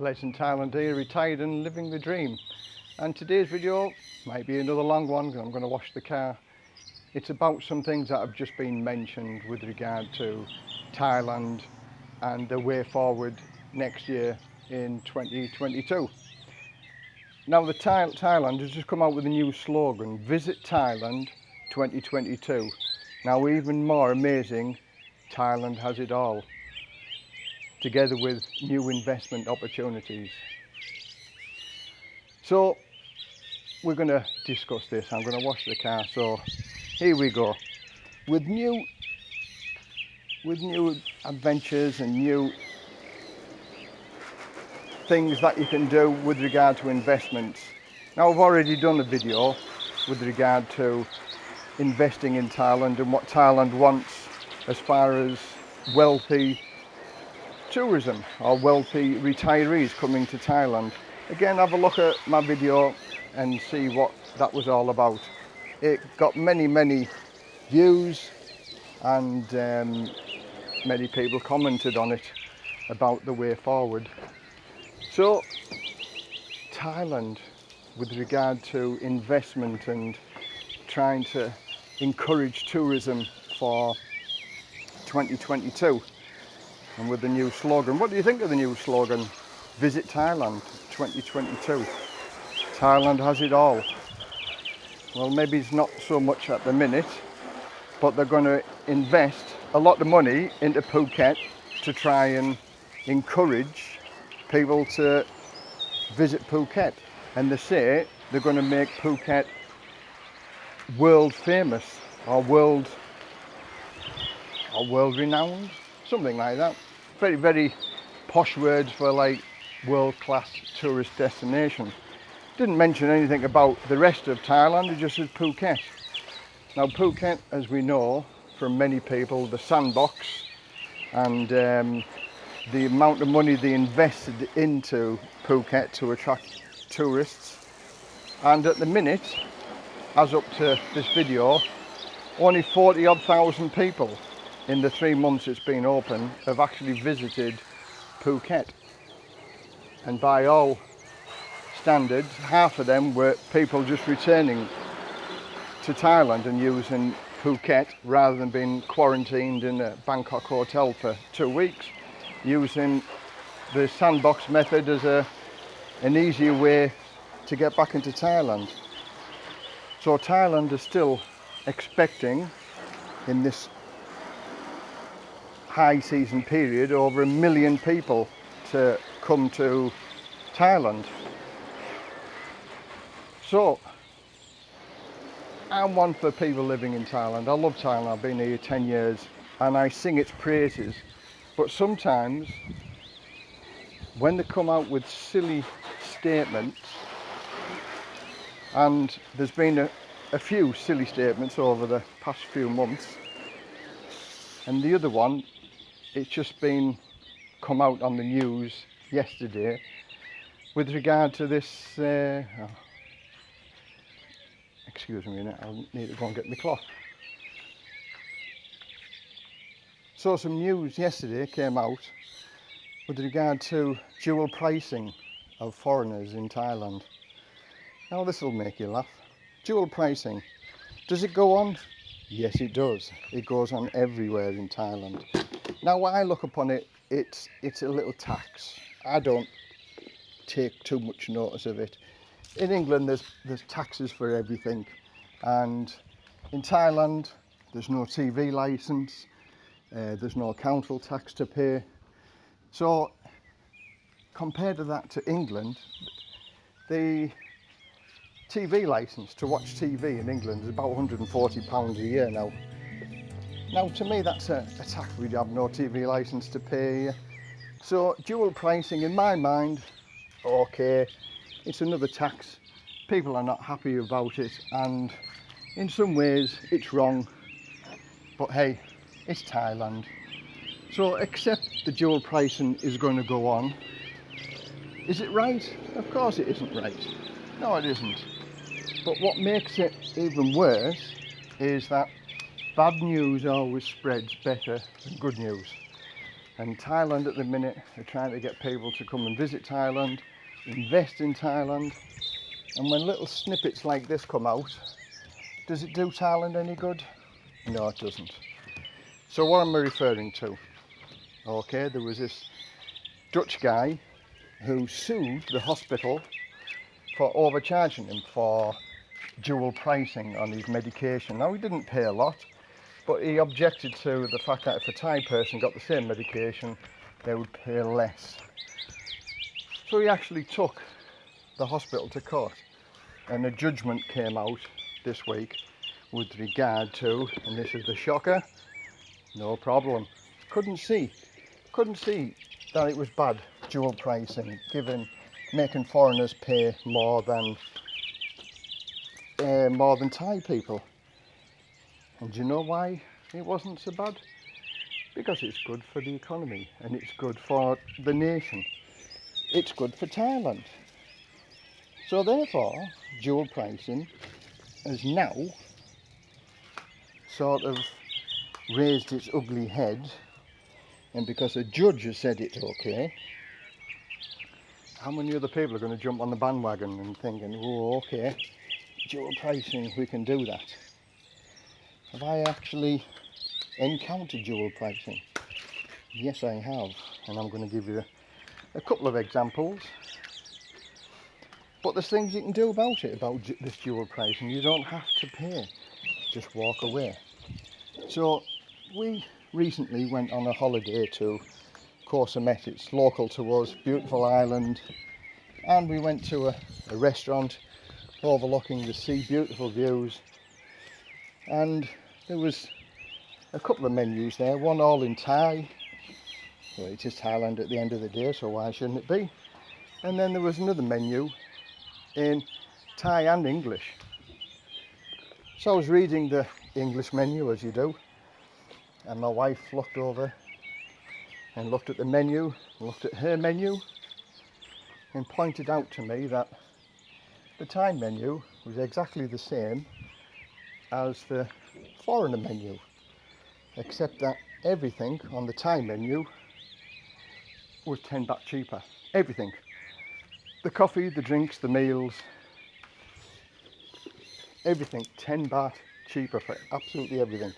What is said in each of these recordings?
Lance in Thailand here, retired and living the dream. And today's video might be another long one because I'm going to wash the car. It's about some things that have just been mentioned with regard to Thailand and the way forward next year in 2022. Now the Thai Thailand has just come out with a new slogan, Visit Thailand 2022. Now even more amazing, Thailand has it all together with new investment opportunities. So we're going to discuss this. I'm going to wash the car. So here we go. With new with new adventures and new things that you can do with regard to investments. Now I've already done a video with regard to investing in Thailand and what Thailand wants as far as wealthy tourism or wealthy retirees coming to Thailand. Again, have a look at my video and see what that was all about. It got many, many views and um, many people commented on it about the way forward. So, Thailand, with regard to investment and trying to encourage tourism for 2022 and with the new slogan. What do you think of the new slogan? Visit Thailand 2022. Thailand has it all. Well, maybe it's not so much at the minute, but they're going to invest a lot of money into Phuket to try and encourage people to visit Phuket. And they say they're going to make Phuket world famous or world or world renowned, something like that very, very posh words for like world-class tourist destination. Didn't mention anything about the rest of Thailand, it just says Phuket. Now Phuket, as we know from many people, the sandbox and um, the amount of money they invested into Phuket to attract tourists. And at the minute, as up to this video, only 40 odd thousand people in the three months it's been open have actually visited Phuket and by all standards half of them were people just returning to Thailand and using Phuket rather than being quarantined in a Bangkok hotel for two weeks using the sandbox method as a an easier way to get back into Thailand. So Thailand is still expecting in this high season period over a million people to come to Thailand. So, I'm one for people living in Thailand. I love Thailand, I've been here 10 years and I sing its praises. But sometimes, when they come out with silly statements, and there's been a, a few silly statements over the past few months, and the other one it's just been come out on the news yesterday with regard to this uh, oh, excuse me I'll need to go and get my cloth so some news yesterday came out with regard to dual pricing of foreigners in Thailand. Now this will make you laugh. Dual pricing does it go on? Yes it does. It goes on everywhere in Thailand now when I look upon it, it's, it's a little tax. I don't take too much notice of it. In England, there's, there's taxes for everything. And in Thailand, there's no TV license, uh, there's no council tax to pay. So compared to that to England, the TV license to watch TV in England is about 140 pounds a year now. Now to me that's a, a tax we have no TV licence to pay. So dual pricing in my mind, okay, it's another tax. People are not happy about it and in some ways it's wrong. But hey, it's Thailand. So accept the dual pricing is going to go on. Is it right? Of course it isn't right. No it isn't. But what makes it even worse is that bad news always spreads better than good news. And Thailand at the minute are trying to get people to come and visit Thailand, invest in Thailand. And when little snippets like this come out, does it do Thailand any good? No, it doesn't. So what am I referring to? Okay, there was this Dutch guy who sued the hospital for overcharging him for dual pricing on his medication. Now he didn't pay a lot, but he objected to the fact that if a Thai person got the same medication, they would pay less. So he actually took the hospital to court and a judgment came out this week with regard to, and this is the shocker, no problem. Couldn't see, couldn't see that it was bad dual pricing, given making foreigners pay more than uh, more than Thai people. And do you know why it wasn't so bad? Because it's good for the economy and it's good for the nation. It's good for Thailand. So therefore, dual pricing has now sort of raised its ugly head and because a judge has said it's okay, how many other people are going to jump on the bandwagon and thinking, oh, okay, dual pricing, we can do that. Have I actually encountered dual pricing? Yes, I have, and I'm going to give you a couple of examples. But there's things you can do about it, about this dual pricing. You don't have to pay, just walk away. So we recently went on a holiday to Koh Samet. It's local to us, beautiful island. And we went to a, a restaurant overlooking the sea, beautiful views. And there was a couple of menus there, one all in Thai. Well, it is Thailand at the end of the day, so why shouldn't it be? And then there was another menu in Thai and English. So I was reading the English menu as you do, and my wife looked over and looked at the menu, looked at her menu, and pointed out to me that the Thai menu was exactly the same as the foreigner menu, except that everything on the Thai menu was 10 baht cheaper. Everything. The coffee, the drinks, the meals, everything 10 baht cheaper for absolutely everything.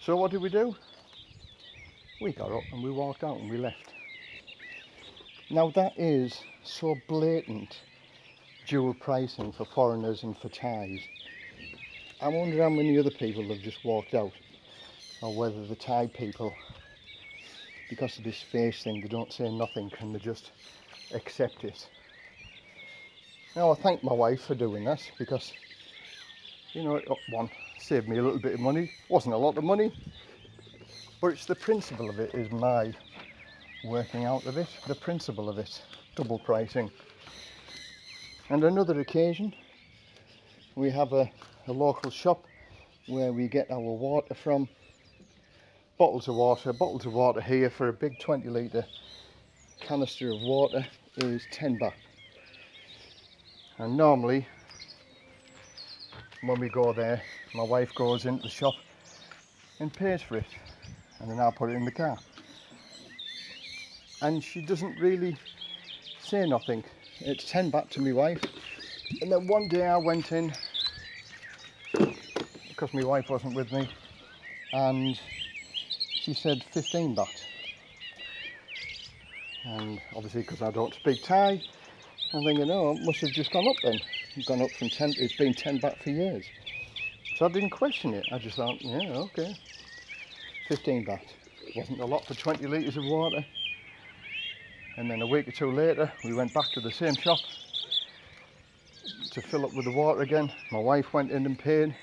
So what did we do? We got up and we walked out and we left. Now that is so blatant dual pricing for foreigners and for Thais. I wonder how many other people have just walked out or whether the Thai people, because of this face thing, they don't say nothing and they just accept it. Now I thank my wife for doing that because, you know, uh, one, saved me a little bit of money. Wasn't a lot of money, but it's the principle of it is my working out of it, the principle of it, double pricing. And another occasion, we have a, a local shop where we get our water from. Bottles of water, bottles of water here for a big 20 litre canister of water is 10 baht. And normally, when we go there, my wife goes into the shop and pays for it and then I'll put it in the car. And she doesn't really say nothing. It's 10 baht to my wife. And then one day I went in, because my wife wasn't with me, and she said 15 baht. And obviously because I don't speak Thai, I'm thinking, oh, it must have just gone up then. It's gone up from 10, it's been 10 baht for years. So I didn't question it. I just thought, yeah, okay. 15 baht. Wasn't a lot for 20 litres of water. And then a week or two later, we went back to the same shop to fill up with the water again. My wife went in and paid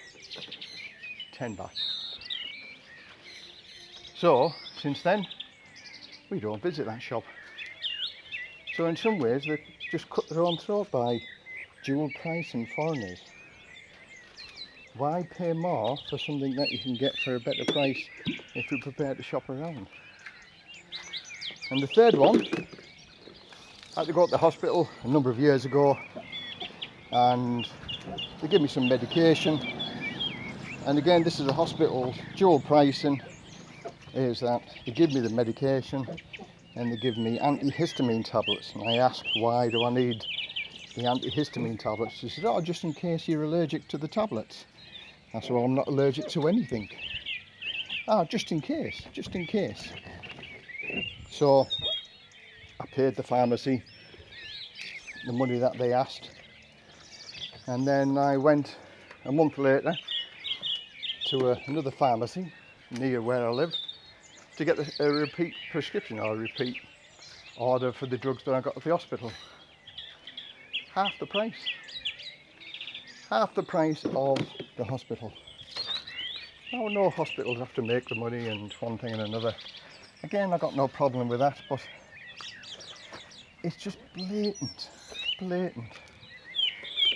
10 baht. So, since then, we don't visit that shop. So in some ways, they just cut their own throat by dual pricing foreigners. Why pay more for something that you can get for a better price if you're prepared to shop around? And the third one, I had to go to the hospital a number of years ago and they gave me some medication and again this is a hospital dual pricing is that they give me the medication and they give me antihistamine tablets. And I asked, why do I need the antihistamine tablets? She said, oh, just in case you're allergic to the tablets. I said, well, I'm not allergic to anything. Ah, just in case, just in case. So I paid the pharmacy the money that they asked. And then I went a month later to a, another pharmacy near where I live to get a, a repeat prescription or a repeat order for the drugs that I got at the hospital. Half the price. Half the price of the hospital. Now, no hospitals have to make the money and one thing and another. Again, I got no problem with that, but it's just blatant, blatant.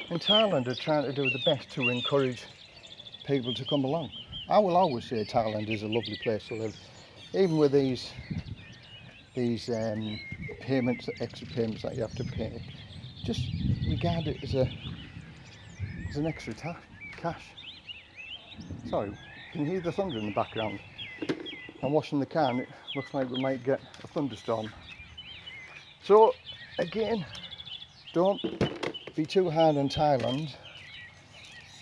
In Thailand, they're trying to do the best to encourage people to come along. I will always say Thailand is a lovely place to live even with these these um, payments, extra payments that you have to pay, just regard it as a as an extra cash. Sorry, can you hear the thunder in the background? I'm washing the car it looks like we might get a thunderstorm. So again, don't be too hard on Thailand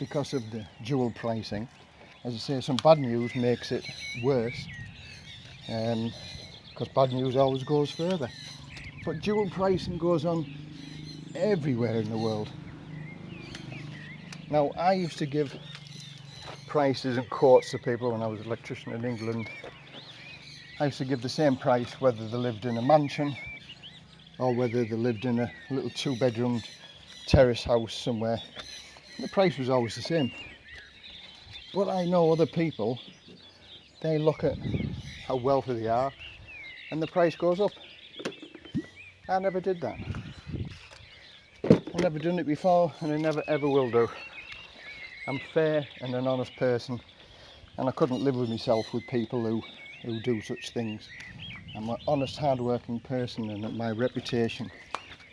because of the dual pricing. As I say, some bad news makes it worse because um, bad news always goes further. But dual pricing goes on everywhere in the world. Now, I used to give prices and quotes to people when I was an electrician in England. I used to give the same price whether they lived in a mansion or whether they lived in a little two bedroom terrace house somewhere. The price was always the same. But I know other people, they look at how wealthy they are and the price goes up. I never did that. I've never done it before and I never ever will do. I'm fair and an honest person and I couldn't live with myself with people who, who do such things. I'm an honest, hard-working person and my reputation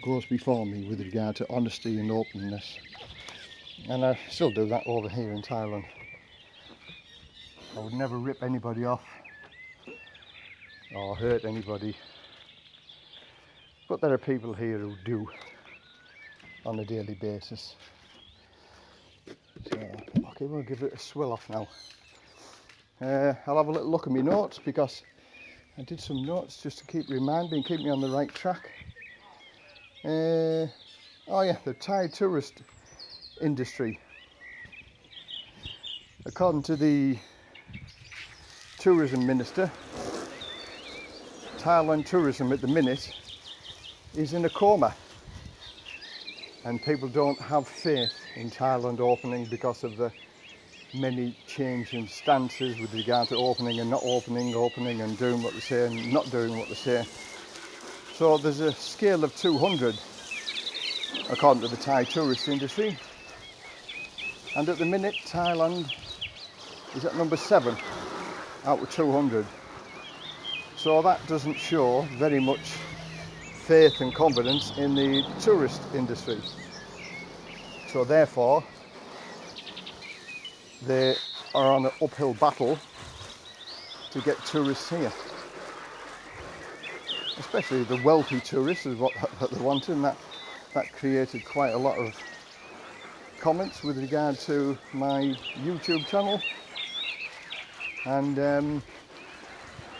goes before me with regard to honesty and openness. And I still do that over here in Thailand. I would never rip anybody off or hurt anybody. But there are people here who do on a daily basis. So, okay, we'll give it a swill off now. Uh, I'll have a little look at my notes because I did some notes just to keep reminding, keep me on the right track. Uh, oh yeah, the Thai tourist industry. According to the tourism minister, Thailand tourism at the minute is in a coma and people don't have faith in Thailand opening because of the many changing stances with regard to opening and not opening, opening and doing what they say and not doing what they say. So there's a scale of 200 according to the Thai tourist industry and at the minute Thailand is at number 7 out of 200 so that doesn't show very much faith and confidence in the tourist industry. So therefore, they are on an uphill battle to get tourists here. Especially the wealthy tourists is what they wanted and that, that created quite a lot of comments with regard to my YouTube channel. And um,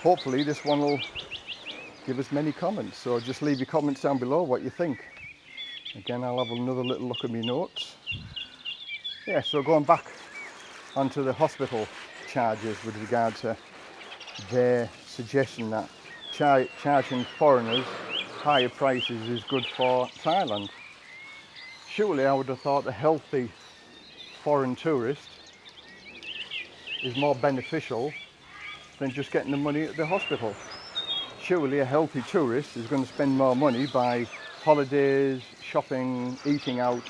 hopefully this one will give us many comments. So just leave your comments down below what you think. Again I'll have another little look at my notes. Yeah so going back onto the hospital charges with regard to their suggestion that char charging foreigners higher prices is good for Thailand surely I would have thought a healthy foreign tourist is more beneficial than just getting the money at the hospital. Surely a healthy tourist is going to spend more money by holidays, shopping, eating out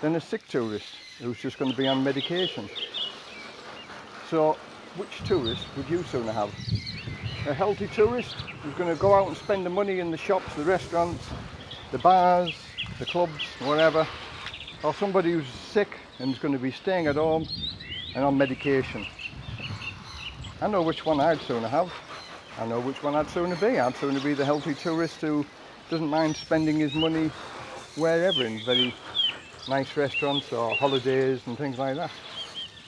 than a sick tourist who's just going to be on medication. So which tourist would you sooner have? A healthy tourist who's going to go out and spend the money in the shops, the restaurants, the bars, the clubs, wherever, or somebody who's sick and is going to be staying at home and on medication. I know which one I'd sooner have. I know which one I'd sooner be. I'd sooner be the healthy tourist who doesn't mind spending his money wherever in very nice restaurants or holidays and things like that.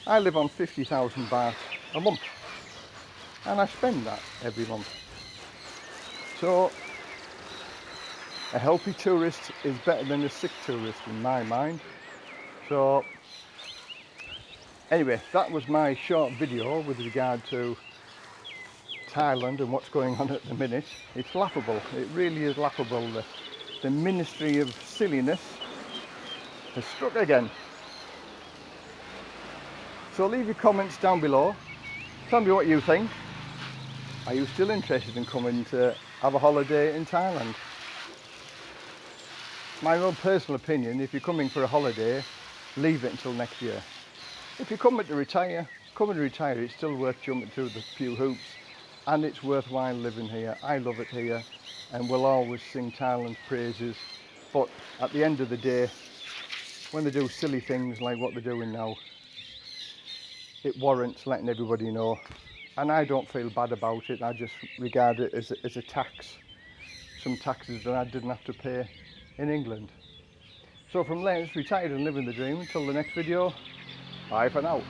I live on 50,000 baht a month and I spend that every month. So a healthy tourist is better than a sick tourist in my mind. So anyway, that was my short video with regard to Thailand and what's going on at the minute. It's laughable. It really is laughable. The, the Ministry of Silliness has struck again. So leave your comments down below. Tell me what you think. Are you still interested in coming to have a holiday in Thailand? My own personal opinion, if you're coming for a holiday, leave it until next year. If you're coming to retire, come and retire. It's still worth jumping through the few hoops and it's worthwhile living here. I love it here and we'll always sing Thailand's praises. But at the end of the day, when they do silly things like what they're doing now, it warrants letting everybody know. And I don't feel bad about it. I just regard it as a, as a tax. Some taxes that I didn't have to pay in England. So from Lance, retired and living the dream. Until the next video, bye for now.